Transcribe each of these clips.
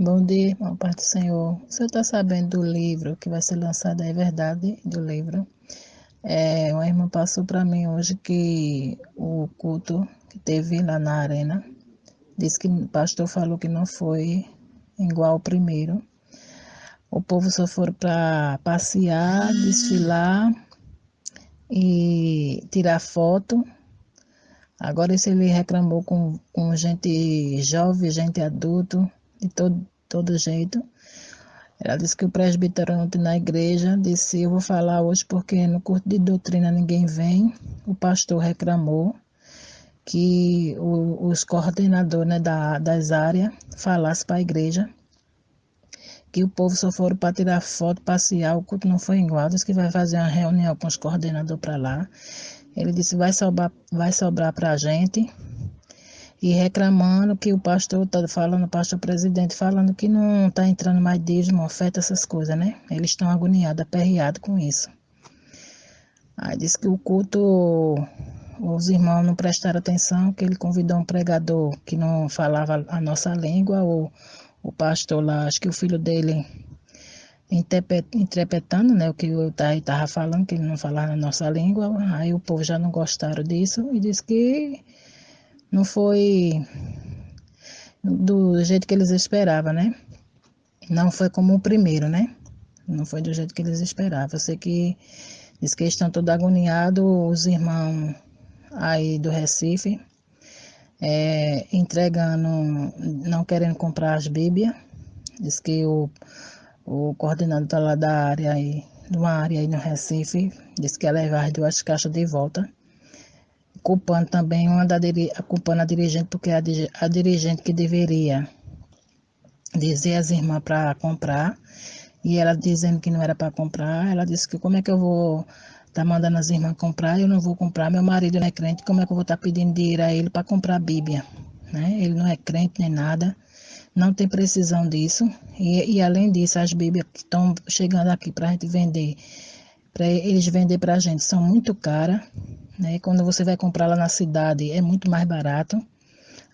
Bom dia, irmão, Pai do Senhor. O senhor está sabendo do livro que vai ser lançado, é verdade, do livro? É, uma irmã passou para mim hoje que o culto que teve lá na arena, disse que o pastor falou que não foi igual ao primeiro. O povo só foi para passear, desfilar e tirar foto. Agora esse ele reclamou com, com gente jovem, gente adulto, de todo, todo jeito. Ela disse que o presbítero ontem na igreja disse, eu vou falar hoje porque no curso de doutrina ninguém vem. O pastor reclamou que o, os coordenadores né, da, das áreas falassem para a igreja que o povo só foram para tirar foto, passear, o culto não foi igual, disse que vai fazer uma reunião com os coordenadores para lá. Ele disse vai sobrar, vai sobrar para a gente. E reclamando que o pastor está falando, o pastor presidente falando que não está entrando mais dízimo, oferta, essas coisas, né? Eles estão agoniados, aperreados com isso. Aí disse que o culto, os irmãos não prestaram atenção, que ele convidou um pregador que não falava a nossa língua, ou o pastor lá, acho que o filho dele interpretando né, o que eu estava falando, que ele não falava na nossa língua, aí o povo já não gostaram disso e disse que não foi do jeito que eles esperavam, né? Não foi como o primeiro, né? Não foi do jeito que eles esperavam. Eu sei que diz que estão todos agoniados, os irmãos aí do Recife, é, entregando, não querendo comprar as Bíblias. Diz que o, o coordenador tá lá da área aí, de uma área aí no Recife, disse que ia levar as duas caixas de volta. Culpando também uma da culpando a dirigente, porque a, a dirigente que deveria dizer às irmãs para comprar, e ela dizendo que não era para comprar, ela disse que como é que eu vou tá mandando as irmãs comprar, eu não vou comprar, meu marido não é crente, como é que eu vou estar tá pedindo dinheiro a ele para comprar a Bíblia? Né? Ele não é crente nem nada, não tem precisão disso. E, e além disso, as Bíblias que estão chegando aqui para a gente vender, para eles vender para a gente, são muito caras. Né? Quando você vai comprar lá na cidade, é muito mais barato.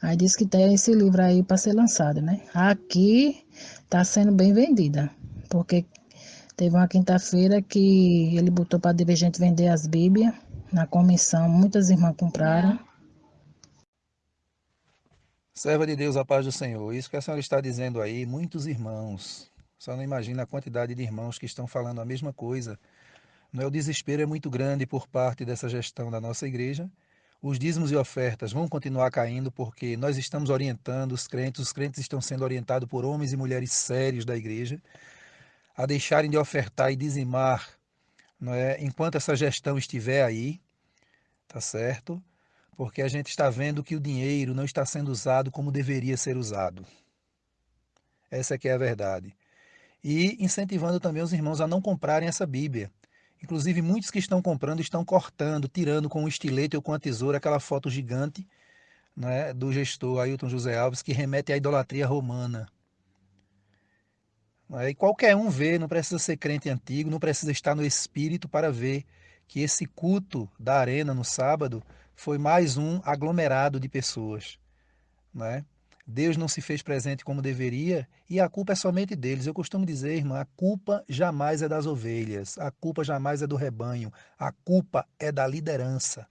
Aí diz que tem esse livro aí para ser lançado, né? Aqui está sendo bem vendida, porque Teve uma quinta-feira que ele botou para dirigente vender as Bíblias na comissão. Muitas irmãs compraram. Serva de Deus, a paz do Senhor. Isso que a senhora está dizendo aí, muitos irmãos. Só não imagina a quantidade de irmãos que estão falando a mesma coisa. É, o desespero é muito grande por parte dessa gestão da nossa igreja. Os dízimos e ofertas vão continuar caindo porque nós estamos orientando os crentes, os crentes estão sendo orientados por homens e mulheres sérios da igreja a deixarem de ofertar e dizimar não é, enquanto essa gestão estiver aí, tá certo? Porque a gente está vendo que o dinheiro não está sendo usado como deveria ser usado. Essa é que é a verdade. E incentivando também os irmãos a não comprarem essa Bíblia. Inclusive, muitos que estão comprando estão cortando, tirando com um estilete ou com a tesoura aquela foto gigante né, do gestor Ailton José Alves que remete à idolatria romana. E qualquer um vê, não precisa ser crente antigo, não precisa estar no espírito para ver que esse culto da arena no sábado foi mais um aglomerado de pessoas. Né? Deus não se fez presente como deveria e a culpa é somente deles. Eu costumo dizer, irmã, a culpa jamais é das ovelhas, a culpa jamais é do rebanho, a culpa é da liderança.